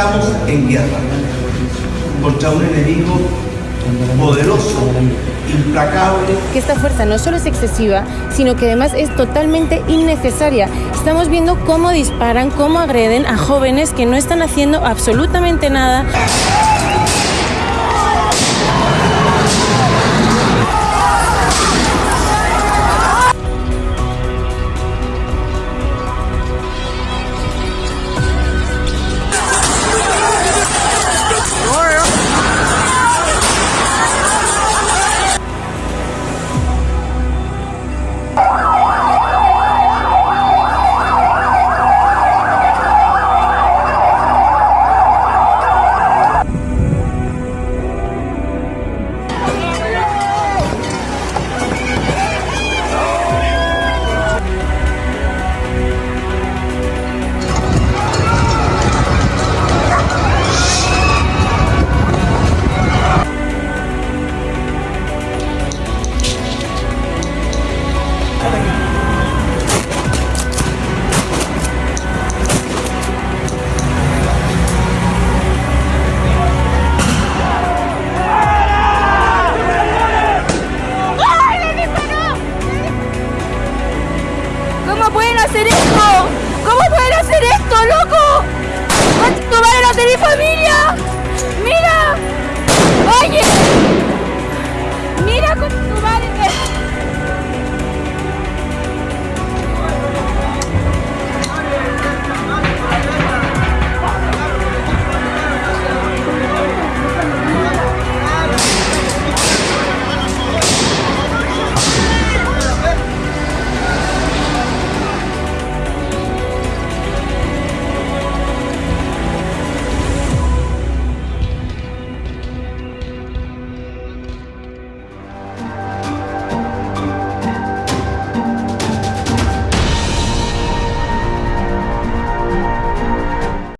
Estamos en guerra contra un enemigo poderoso, implacable. Que esta fuerza no solo es excesiva, sino que además es totalmente innecesaria. Estamos viendo cómo disparan, cómo agreden a jóvenes que no están haciendo absolutamente nada. ¿Cómo pueden hacer esto? ¿Cómo pueden hacer esto, loco?